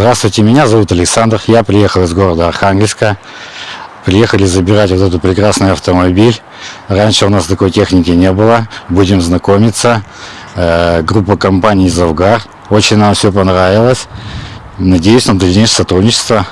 Здравствуйте, меня зовут Александр, я приехал из города Архангельска. Приехали забирать вот этот прекрасный автомобиль. Раньше у нас такой техники не было. Будем знакомиться. Э, группа компаний «Завгар». Очень нам все понравилось. Надеюсь на дальнейшее сотрудничество.